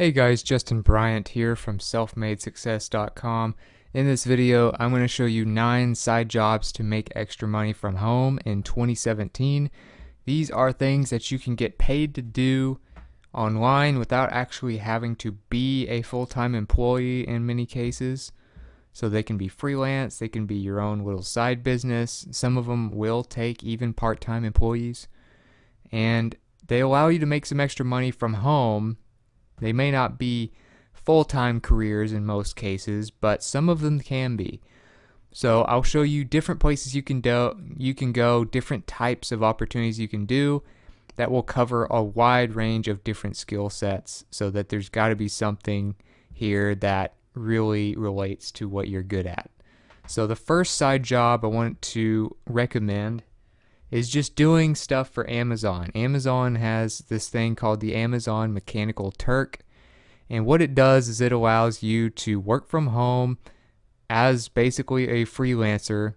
Hey guys, Justin Bryant here from selfmadesuccess.com. In this video, I'm going to show you 9 side jobs to make extra money from home in 2017. These are things that you can get paid to do online without actually having to be a full-time employee in many cases. So they can be freelance, they can be your own little side business. Some of them will take even part-time employees. And they allow you to make some extra money from home they may not be full-time careers in most cases, but some of them can be. So I'll show you different places you can do you can go, different types of opportunities you can do that will cover a wide range of different skill sets so that there's got to be something here that really relates to what you're good at. So the first side job I want to recommend is just doing stuff for Amazon. Amazon has this thing called the Amazon Mechanical Turk. And what it does is it allows you to work from home as basically a freelancer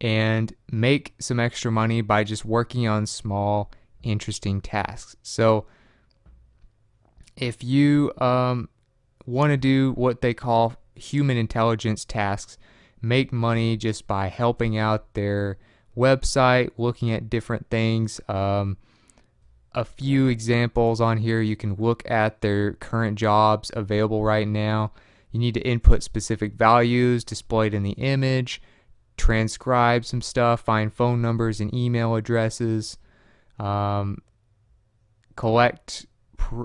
and make some extra money by just working on small, interesting tasks. So if you um, want to do what they call human intelligence tasks, make money just by helping out their website, looking at different things. Um, a few examples on here. You can look at their current jobs available right now. You need to input specific values displayed in the image, transcribe some stuff, find phone numbers and email addresses, um, collect pr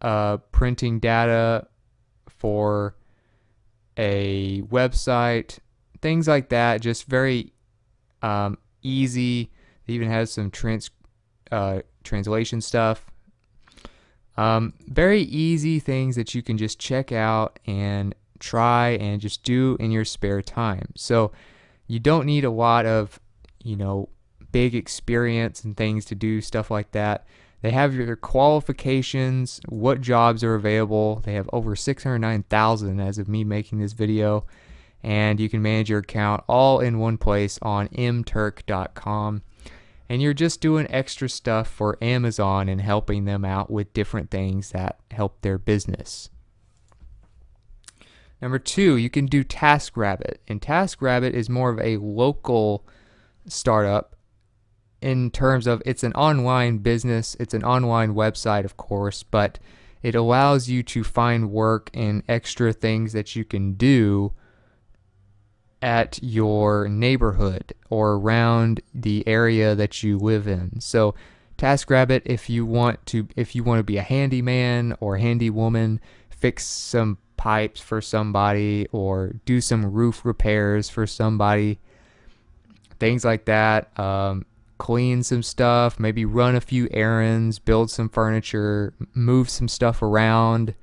uh, printing data for a website, things like that. Just very um, easy. It even has some trans uh, translation stuff. Um, very easy things that you can just check out and try and just do in your spare time. So you don't need a lot of, you know, big experience and things to do stuff like that. They have your qualifications, what jobs are available. They have over 609,000 as of me making this video and you can manage your account all in one place on mturk.com. And you're just doing extra stuff for Amazon and helping them out with different things that help their business. Number two, you can do TaskRabbit. And TaskRabbit is more of a local startup in terms of it's an online business, it's an online website, of course, but it allows you to find work and extra things that you can do at your neighborhood or around the area that you live in. So TaskRabbit, if you want to, if you want to be a handyman or handy woman, fix some pipes for somebody or do some roof repairs for somebody, things like that. Um, clean some stuff, maybe run a few errands, build some furniture, move some stuff around.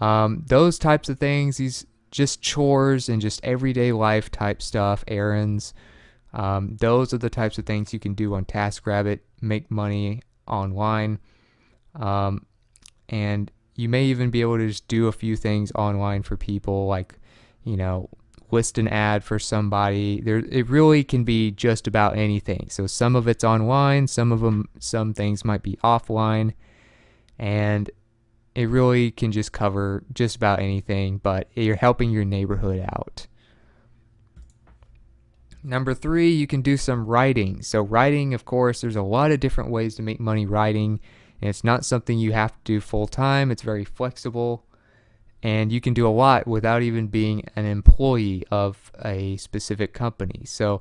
Um, those types of things, these just chores and just everyday life type stuff, errands. Um, those are the types of things you can do on TaskRabbit, make money online. Um, and you may even be able to just do a few things online for people, like, you know, list an ad for somebody. There, it really can be just about anything. So some of it's online, some of them, some things might be offline, and it really can just cover just about anything, but you're helping your neighborhood out. Number three, you can do some writing. So writing, of course, there's a lot of different ways to make money writing. And it's not something you have to do full time. It's very flexible. And you can do a lot without even being an employee of a specific company. So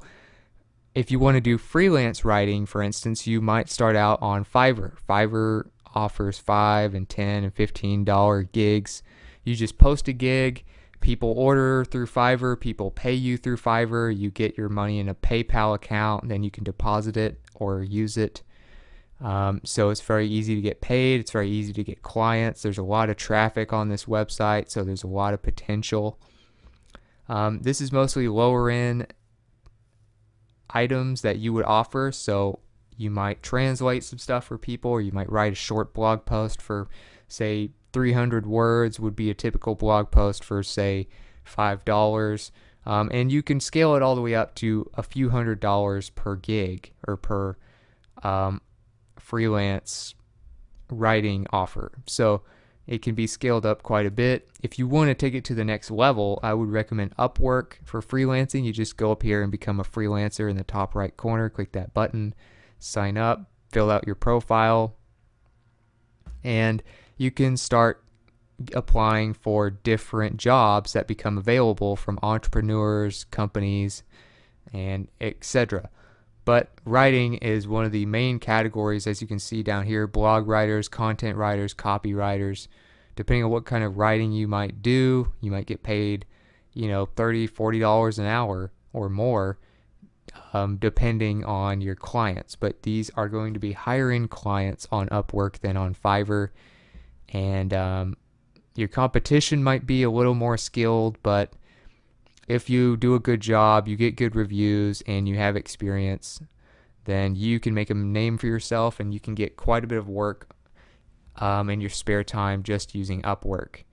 if you want to do freelance writing, for instance, you might start out on Fiverr. Fiverr offers five and ten and fifteen dollar gigs. You just post a gig, people order through Fiverr, people pay you through Fiverr, you get your money in a PayPal account, then you can deposit it or use it. Um, so it's very easy to get paid. It's very easy to get clients. There's a lot of traffic on this website, so there's a lot of potential. Um, this is mostly lower end items that you would offer. So you might translate some stuff for people, or you might write a short blog post for, say, 300 words would be a typical blog post for, say, $5. Um, and you can scale it all the way up to a few hundred dollars per gig or per um, freelance writing offer. So It can be scaled up quite a bit. If you want to take it to the next level, I would recommend Upwork for freelancing. You just go up here and become a freelancer in the top right corner, click that button, sign up, fill out your profile, and you can start applying for different jobs that become available from entrepreneurs, companies, and etc. But writing is one of the main categories, as you can see down here blog writers, content writers, copywriters. Depending on what kind of writing you might do, you might get paid, you know, $30, $40 an hour or more, um, depending on your clients. But these are going to be higher end clients on Upwork than on Fiverr. And um, your competition might be a little more skilled, but if you do a good job, you get good reviews, and you have experience, then you can make a name for yourself and you can get quite a bit of work um, in your spare time just using Upwork.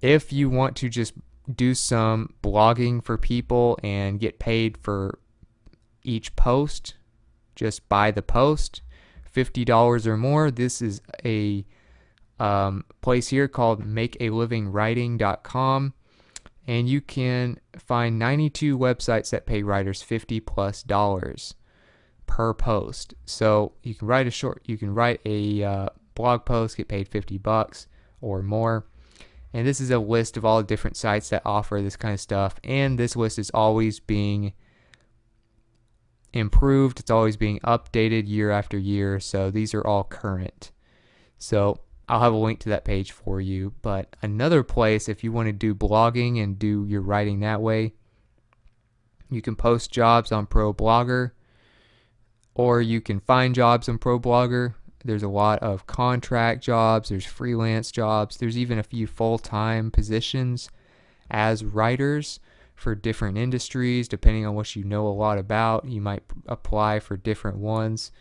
If you want to just do some blogging for people and get paid for each post, just buy the post, $50 or more, this is a um, place here called makealivingwriting.com and you can find 92 websites that pay writers 50 plus dollars per post. So you can write a short, you can write a uh, blog post, get paid 50 bucks or more. And this is a list of all the different sites that offer this kind of stuff. And this list is always being improved. It's always being updated year after year. So these are all current. So I'll have a link to that page for you. But another place, if you want to do blogging and do your writing that way, you can post jobs on ProBlogger or you can find jobs on ProBlogger. There's a lot of contract jobs, there's freelance jobs, there's even a few full time positions as writers for different industries. Depending on what you know a lot about, you might apply for different ones.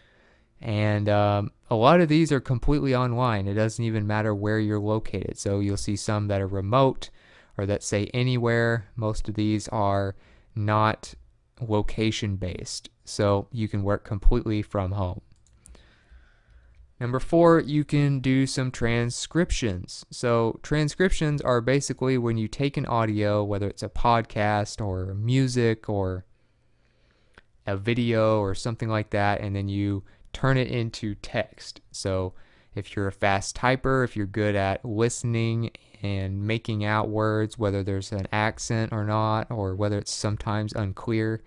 And um, a lot of these are completely online. It doesn't even matter where you're located. So you'll see some that are remote or that say anywhere. Most of these are not location based. So you can work completely from home. Number four, you can do some transcriptions. So, transcriptions are basically when you take an audio, whether it's a podcast or music or a video or something like that, and then you turn it into text. So if you're a fast typer, if you're good at listening and making out words, whether there's an accent or not, or whether it's sometimes unclear,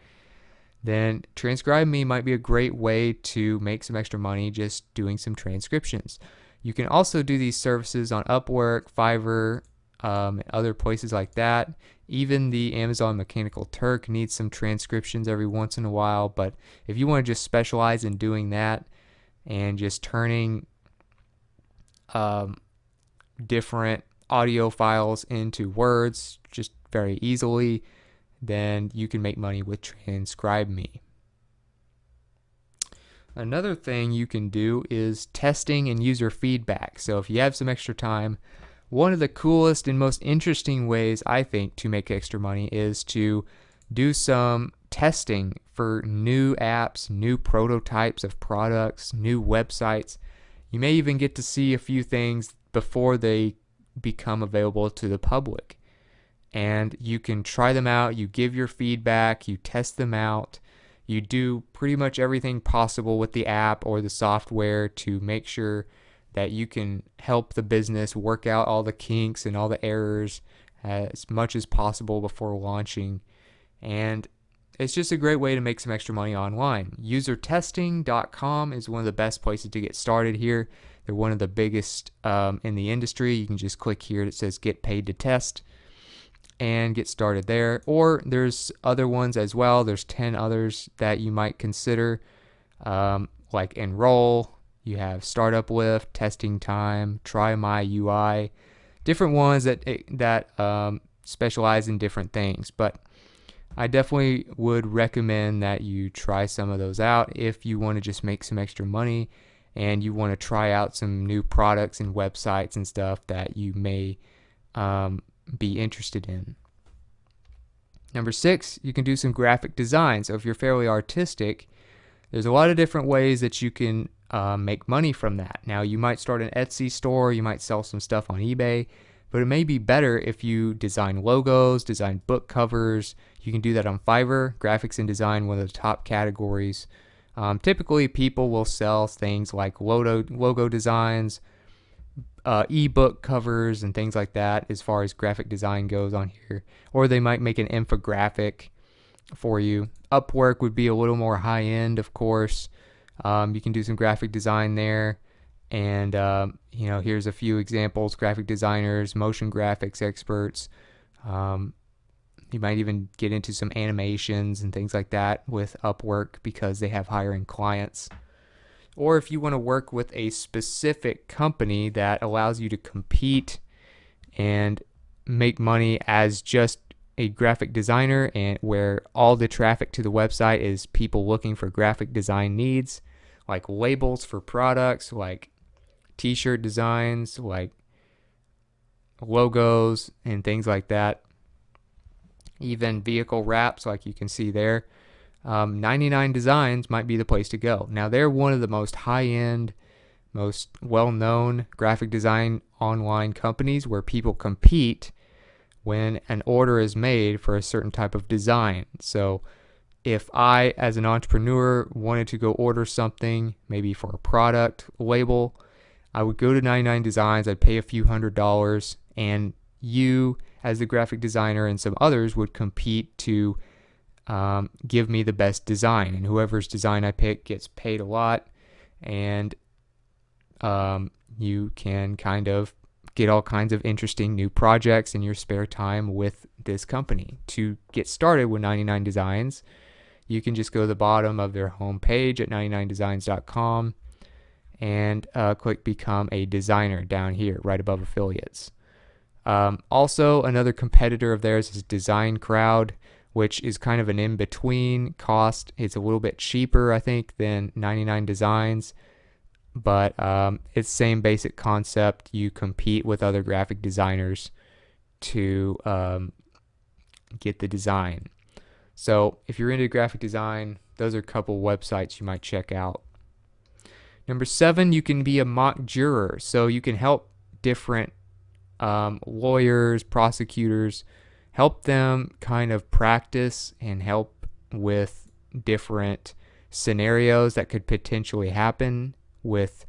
then TranscribeMe might be a great way to make some extra money just doing some transcriptions. You can also do these services on Upwork, Fiverr, um, other places like that. Even the Amazon Mechanical Turk needs some transcriptions every once in a while, but if you want to just specialize in doing that and just turning um, different audio files into words just very easily, then you can make money with TranscribeMe. Another thing you can do is testing and user feedback. So if you have some extra time, one of the coolest and most interesting ways I think to make extra money is to do some testing for new apps, new prototypes of products, new websites. You may even get to see a few things before they become available to the public. And you can try them out, you give your feedback, you test them out, you do pretty much everything possible with the app or the software to make sure that you can help the business work out all the kinks and all the errors as much as possible before launching. And it's just a great way to make some extra money online. Usertesting.com is one of the best places to get started here. They're one of the biggest um, in the industry. You can just click here that says get paid to test and get started there. Or there's other ones as well. There's 10 others that you might consider, um, like Enroll, you have StartupLift, testing time, TryMyUI, different ones that eh, that um, specialize in different things. But I definitely would recommend that you try some of those out if you want to just make some extra money and you want to try out some new products and websites and stuff that you may um, be interested in. Number six, you can do some graphic design. So if you're fairly artistic, there's a lot of different ways that you can uh, make money from that. Now, you might start an Etsy store, you might sell some stuff on eBay, but it may be better if you design logos, design book covers. You can do that on Fiverr. Graphics and design, one of the top categories. Um, typically, people will sell things like logo, logo designs, uh, ebook covers, and things like that as far as graphic design goes on here. Or they might make an infographic for you. Upwork would be a little more high end, of course. Um, you can do some graphic design there. And, um, you know, here's a few examples graphic designers, motion graphics experts. Um, you might even get into some animations and things like that with Upwork because they have hiring clients. Or if you want to work with a specific company that allows you to compete and make money as just a graphic designer and where all the traffic to the website is people looking for graphic design needs like labels for products like t-shirt designs like logos and things like that. Even vehicle wraps like you can see there um, 99 designs might be the place to go now they're one of the most high-end most well-known graphic design online companies where people compete when an order is made for a certain type of design. So if I, as an entrepreneur, wanted to go order something, maybe for a product label, I would go to 99 Designs, I'd pay a few hundred dollars, and you, as the graphic designer, and some others would compete to um, give me the best design. And whoever's design I pick gets paid a lot, and um, you can kind of get all kinds of interesting new projects in your spare time with this company. To get started with 99 Designs, you can just go to the bottom of their homepage at 99designs.com and uh, click Become a Designer down here, right above affiliates. Um, also, another competitor of theirs is DesignCrowd, which is kind of an in between cost. It's a little bit cheaper, I think, than 99 Designs but um, it's same basic concept. You compete with other graphic designers to um, get the design. So if you're into graphic design, those are a couple websites you might check out. Number seven, you can be a mock juror. So you can help different um, lawyers, prosecutors, help them kind of practice and help with different scenarios that could potentially happen with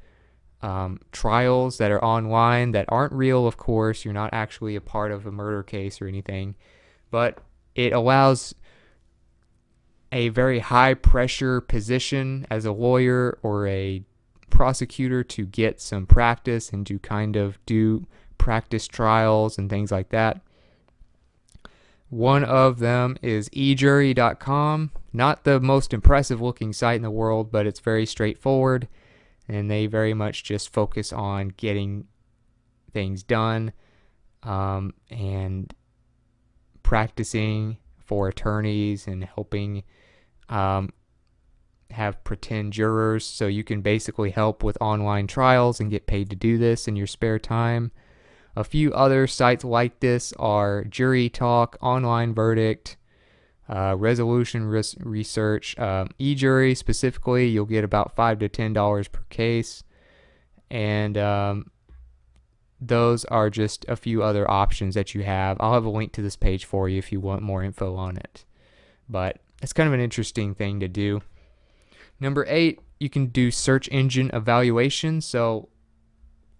um, trials that are online that aren't real, of course. You're not actually a part of a murder case or anything, but it allows a very high pressure position as a lawyer or a prosecutor to get some practice and to kind of do practice trials and things like that. One of them is ejury.com. Not the most impressive looking site in the world, but it's very straightforward and they very much just focus on getting things done um, and practicing for attorneys and helping um, have pretend jurors. So you can basically help with online trials and get paid to do this in your spare time. A few other sites like this are Jury Talk, Online Verdict, uh, resolution res- research, um, e-jury specifically, you'll get about five to ten dollars per case, and um, those are just a few other options that you have. I'll have a link to this page for you if you want more info on it. But it's kind of an interesting thing to do. Number eight, you can do search engine evaluation. So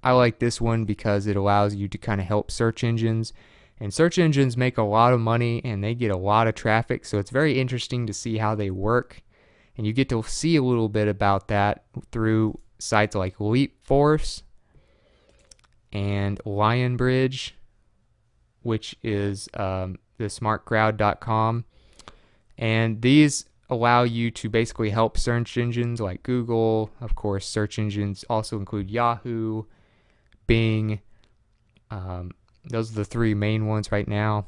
I like this one because it allows you to kind of help search engines and search engines make a lot of money and they get a lot of traffic, so it's very interesting to see how they work. And you get to see a little bit about that through sites like LeapForce and Lionbridge, which is um, the smartcrowd.com. And these allow you to basically help search engines like Google. Of course, search engines also include Yahoo, Bing, um, those are the three main ones right now.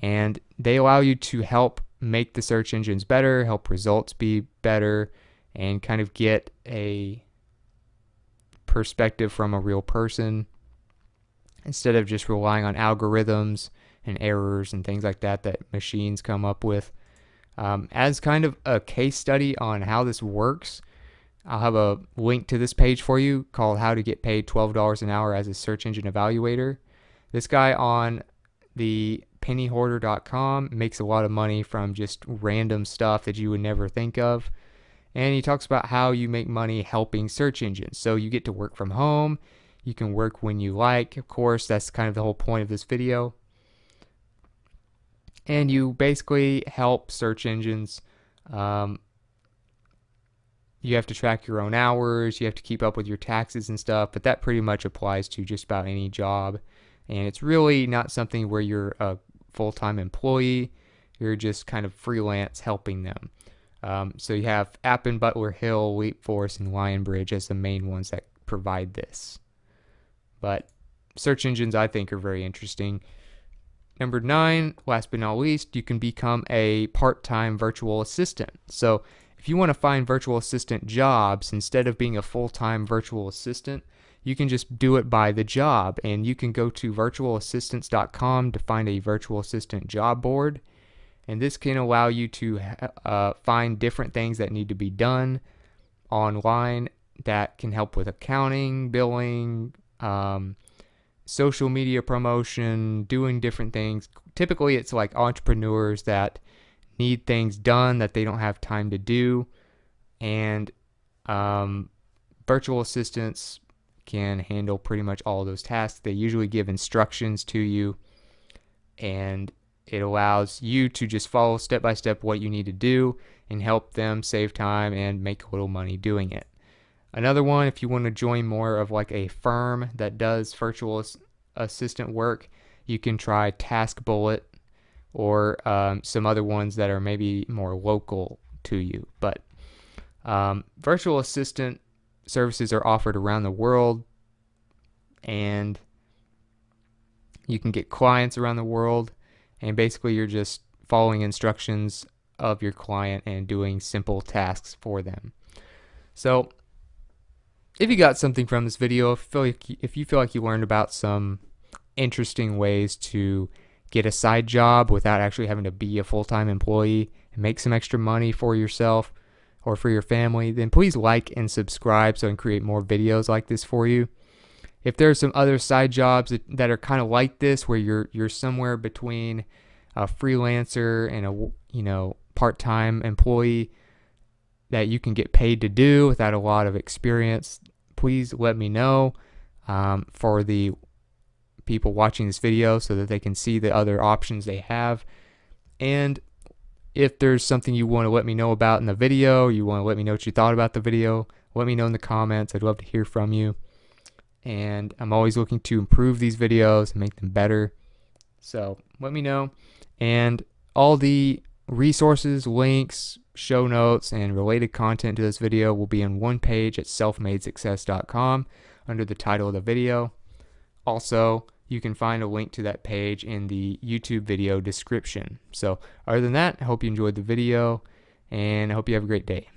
And they allow you to help make the search engines better, help results be better, and kind of get a perspective from a real person instead of just relying on algorithms and errors and things like that that machines come up with. Um, as kind of a case study on how this works, I'll have a link to this page for you called How to Get Paid $12 an Hour as a Search Engine Evaluator. This guy on the pennyhoarder.com makes a lot of money from just random stuff that you would never think of. And he talks about how you make money helping search engines. So you get to work from home, you can work when you like. Of course, that's kind of the whole point of this video. And you basically help search engines um, you have to track your own hours, you have to keep up with your taxes and stuff, but that pretty much applies to just about any job. And it's really not something where you're a full time employee, you're just kind of freelance helping them. Um, so you have Appen, Butler Hill, Leapforce, and Lionbridge as the main ones that provide this. But search engines, I think, are very interesting. Number nine, last but not least, you can become a part time virtual assistant. So if you want to find virtual assistant jobs instead of being a full time virtual assistant, you can just do it by the job. And you can go to virtualassistants.com to find a virtual assistant job board. And this can allow you to uh, find different things that need to be done online that can help with accounting, billing, um, social media promotion, doing different things. Typically, it's like entrepreneurs that need things done that they don't have time to do. And um, virtual assistants can handle pretty much all those tasks. They usually give instructions to you, and it allows you to just follow step by step what you need to do and help them save time and make a little money doing it. Another one, if you want to join more of like a firm that does virtual assistant work, you can try TaskBullet or um, some other ones that are maybe more local to you. But um, virtual assistant services are offered around the world, and you can get clients around the world, and basically you're just following instructions of your client and doing simple tasks for them. So, if you got something from this video, if you feel like you, if you, feel like you learned about some interesting ways to get a side job without actually having to be a full-time employee and make some extra money for yourself or for your family, then please like and subscribe so I can create more videos like this for you. If there are some other side jobs that, that are kind of like this where you're you're somewhere between a freelancer and a you know part-time employee that you can get paid to do without a lot of experience, please let me know. Um, for the people watching this video so that they can see the other options they have. And if there's something you want to let me know about in the video, you want to let me know what you thought about the video, let me know in the comments. I'd love to hear from you. And I'm always looking to improve these videos and make them better. So let me know. And all the resources, links, show notes, and related content to this video will be on one page at selfmadesuccess.com under the title of the video. Also, you can find a link to that page in the YouTube video description. So other than that, I hope you enjoyed the video and I hope you have a great day.